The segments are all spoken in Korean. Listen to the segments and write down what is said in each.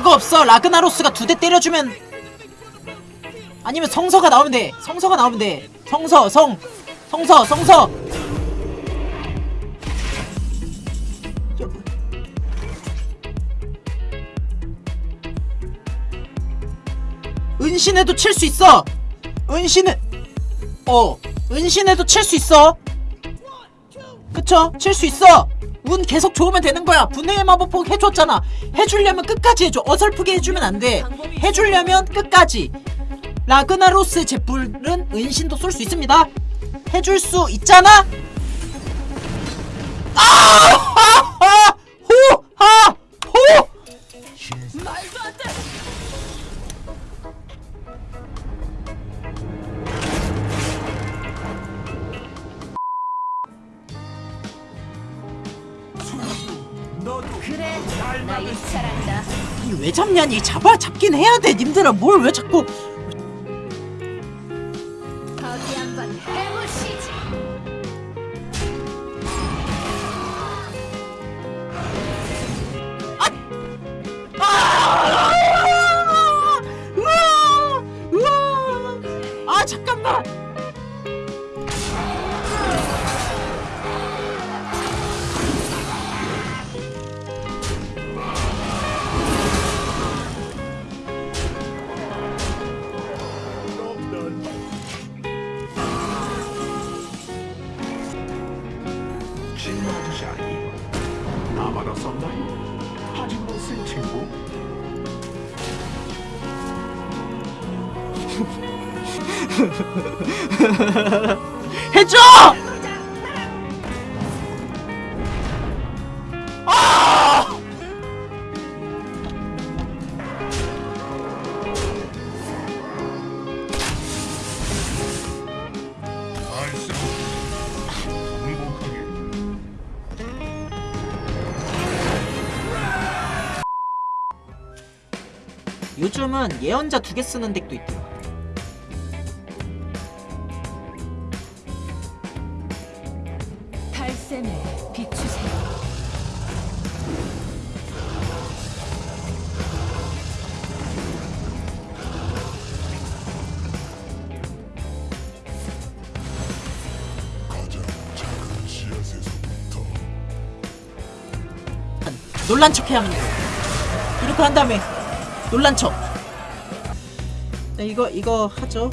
별거 없어. 라그나로스가 두 대 때려주면 아니면 성서가 나오면 돼. 성서가 나오면 돼. 성서 성. 성서 성서. 저- 은신에도 칠 수 있어. 은신은 어 은신에도 칠 수 있어. 그쵸? 칠 수 있어 운 계속 좋으면 되는 거야. 분해의 마법폭 해줬잖아. 해주려면 끝까지 해줘. 어설프게 해주면 안 돼. 해주려면 끝까지. 라그나로스 제뿔은 은신도 쏠 수 있습니다. 해줄 수 있잖아? 아! 그래 나 일치한다. 이 왜 잡냐니? 잡아 잡긴 해야 돼. 님들아 뭘 왜 자꾸 해줘! 아! 알수 행복하게 요즘은 예언자 두 개 쓰는 덱도 있대요 놀란 척 해야 합니다. 이렇게 한 다음에 놀란 척. 네, 이거 이거 하죠.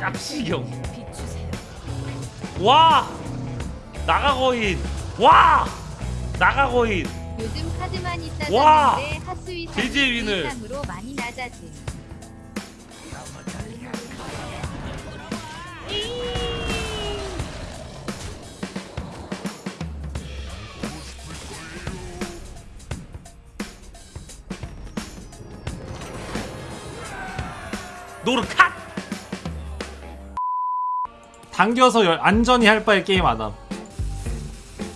짭시경. 와! 나가거인. 와! 나가거인 요즘 카드만 와! 있다던데 하수위 제재 윈을. 이상으로 많이 낮아진 노르카 당겨서 열- 안전히 할 바에 게임 안함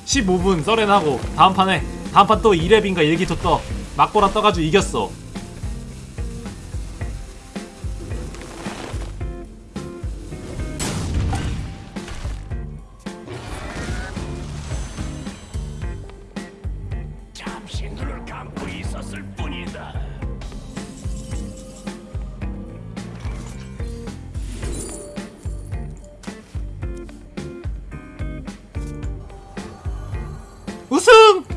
15분 썰렌하고 다음 판에 다음 판 또 2렙인가 일기토 떠. 막보라 떠가지고 이겼어. 우승!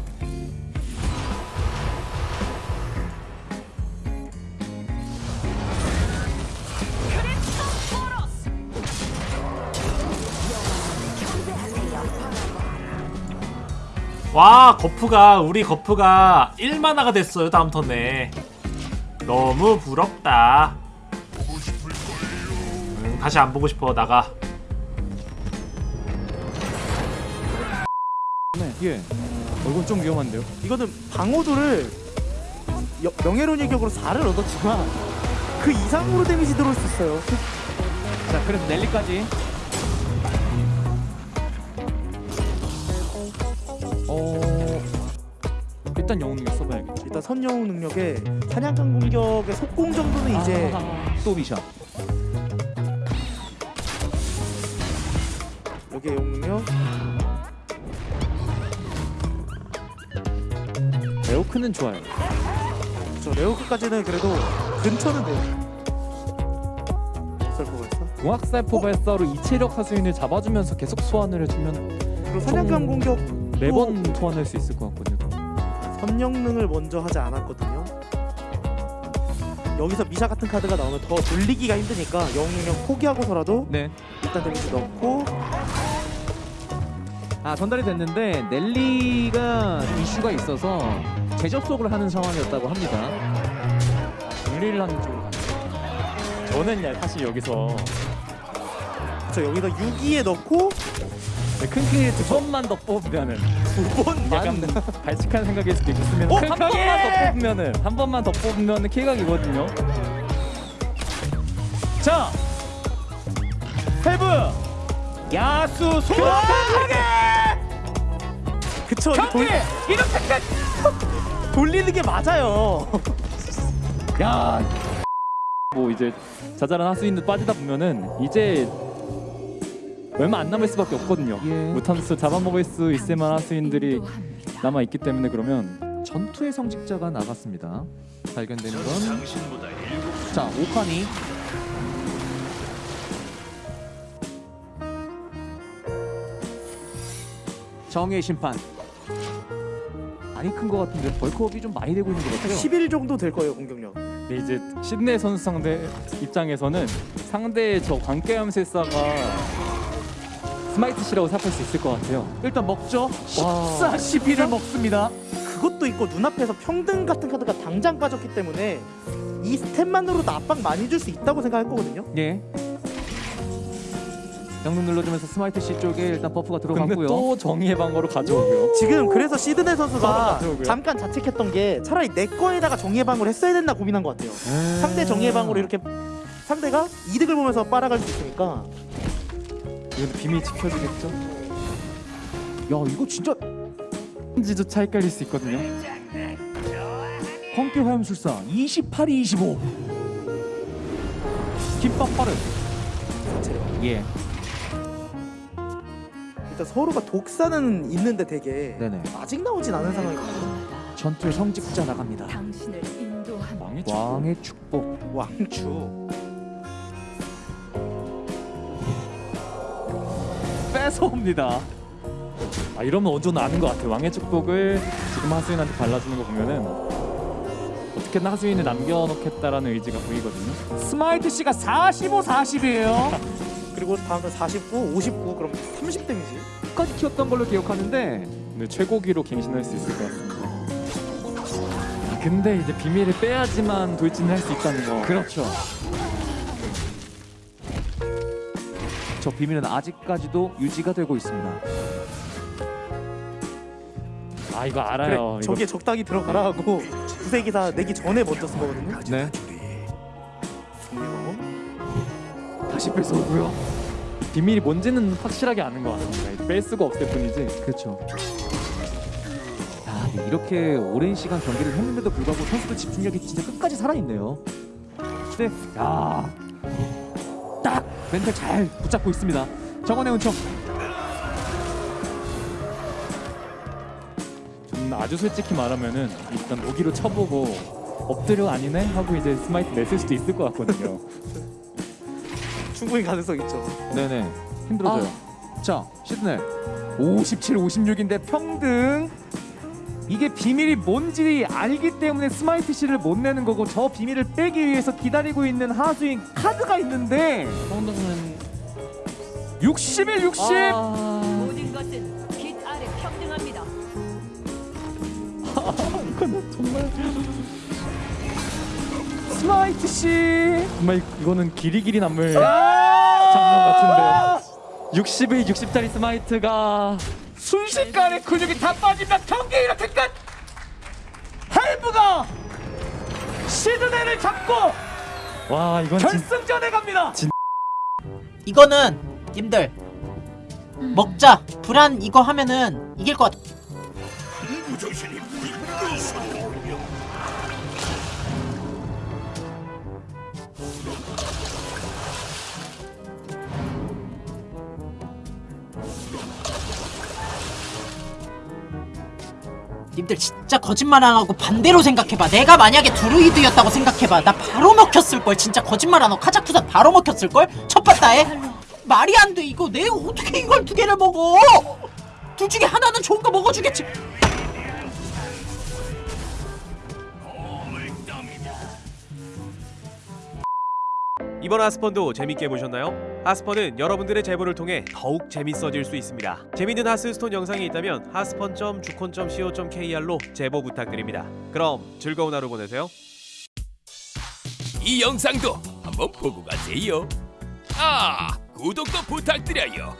와 거프가 우리 거프가 1만화가 됐어요 다음 턴에 너무 부럽다 음, 다시 안 보고 싶어 나가 네, 예. 어, 이건 좀 위험한데요. 이거는 방어도를 여- 명예로운 격으로 4를 얻었지만 그 이상으로 데미지 들어올 수 있어요. 자, 그래서 넬리까지. 어, 일단 영웅 능력 써봐야겠다. 일단 선영웅 능력에 사냥감 공격의 속공 정도는 이제 아, 또 비샷. 여기에 영웅 능력 레오크는 좋아요. 저 레오크까지는 그래도 근처는 돼요. 썰포가 있어? 공학살 포 발사로 이체력 하수인을 잡아주면서 계속 소환을 해주면 사냥감 공격 매번 소환할 수 있을 것 같거든요. 선영능을 먼저 하지 않았거든요. 여기서 미샤 같은 카드가 나오면 더 돌리기가 힘드니까 영웅 능력 포기하고서라도 네. 일단 데미지 넣고 아 전달이 됐는데 넬리가 이슈가 있어서 재접속을 하는 상황이었다고 합니다. 분리를 하는 쪽으로 가는. 저는 야, 사실 여기서 저 여기다 6기에 넣고 네, 큰 키를 두 번만 더 뽑으면은 두 번만? 약간 발칙한 생각일 수도 있겠으면 어, 한 번만 팽팽해! 더 뽑으면은 한 번만 더 뽑으면은 킬각이거든요. 자, 헤브! 야수 소환하게! 그쵸 이거 돌, 이렇게까지! 돌리는 게 맞아요. 야. 뭐 이제 자잘한 하수인도 빠지다 보면은 이제 얼마 안 남을 수밖에 없거든요. 예. 무탄스 잡아먹을 수 있을 만한 인도합니다. 남아 있기 때문에 그러면 전투의 성직자가 나갔습니다. 발견된 건 자, 오카니 정의 심판 많이 큰 것 같은데 벌크업이 좀 많이 되고 있는 것 같아요. 11 정도 될 거예요 공격력. 근데 이제 시드네 선수 상대 입장에서는 상대의 저 광깨암술사가 스마이트 시라고 생각할 수 있을 것 같아요. 일단 먹죠. 와. 14, 12를 먹습니다. 그것도 있고 눈앞에서 평등 같은 카드가 당장 빠졌기 때문에 이 스탯만으로도 압박 많이 줄 수 있다고 생각할 거거든요. 예. 영능 눌러주면서 스마이트 C 쪽에 일단 버프가 들어갔고요. 또 정의의 방어로 가져오고요. 지금 그래서 시드네 선수가. 잠깐 자책했던 게 차라리 내 거에다가 정의의 방어를 했어야 됐나 고민한 것 같아요. 상대 정의의 방어로 이렇게 상대가 이득을 보면서 뺏어갈 수 있으니까 이건 비밀 지켜주겠죠? 야 이거 진짜 지조차 헷갈릴 수 있거든요. 광기 화염술사 28이 25. 김밥 빠른. 예. 일단 서로가 독사는 있는데 되게 네네. 아직 나오진 않은 상황이거든요. 전투의 성직자 나갑니다. 당신을 인도합니다. 왕의 축복. 왕의 축복. 왕추. 뺏어옵니다. 아 이러면 정도 아는 것 같아요. 왕의 축복을 지금 하수인한테 발라주는 거 보면은 어떻게든 하수인을 남겨놓겠다라는 의지가 보이거든요. 스마이트 씨가 45, 40이에요. 그리고 다음 턴 49, 59 그럼 30 데미지. 끝까지 키웠던 걸로 기억하는데 오늘 최고기로 갱신할 수 있을 것 같습니다. 아, 근데 이제 비밀을 빼야지만 돌진을 할 수 있다는 거. 그렇죠. 저 비밀은 아직까지도 유지가 되고 있습니다. 아 이거 그래, 알아요. 이거 적당히 들어가라 하고 두세 기다 내기 전에 먼저 쓴 거거든요. 네. 다시 뺏어오고요. 비밀이 뭔지는 확실하게 아는 것 같습니다. 뺄 수가 없을 뿐이지. 그렇죠. 야, 근데 이렇게 오랜 시간 경기를 했는데도 불구하고 선수들 집중력이 진짜 끝까지 살아있네요. 네, 야, 딱 멘탈 잘 붙잡고 있습니다. 정의의 은총. 저는 아주 솔직히 말하면은 일단 무기로 쳐보고 엎드려 아니네 하고 이제 스마이트 냈을 수도 있을 것 같거든요. 충분히 가능성 있죠. 네네, 힘들어져요. 자, 시드넬 57, 56인데 평등. 이게 비밀이 뭔지 알기 때문에 스마이트 씨를 못 내는 거고 저 비밀을 빼기 위해서 기다리고 있는 하수인 카드가 있는데 성동은 61, 60. 모든 것은 빛 아래 평등합니다. 스마이트 씨. 정말 이거는 길이 길이 남을 아! 장면 같은데요. 60의 60짜리 스마이트가 순식간에 근육이 다 빠진다. 경기 이렇게 끝. 할브가 시드네를 잡고 와 이건 진 결승전에 갑니다. 이거는 님들 먹자 불안 이거 하면은 이길 것 같아 님들 진짜 거짓말 안 하고 반대로 생각해봐. 내가 만약에 드루이드였다고 생각해봐. 나 바로 먹혔을걸. 진짜 거짓말 안 하고 카자쿠산 바로 먹혔을걸? 첫 바다에? 말이 안 돼, 이거. 내가 어떻게 이걸 두 개를 먹어? 둘 중에 하나는 좋은 거 먹어주겠지. 이번 하스펀도 재밌게 보셨나요? 하스펀은 여러분들의 제보를 통해 더욱 재밌어질 수 있습니다. 재밌는 하스스톤 영상이 있다면 하스펀.주콘.co.kr로 제보 부탁드립니다. 그럼 즐거운 하루 보내세요. 이 영상도 한번 보고 가세요. 아, 구독도 부탁드려요.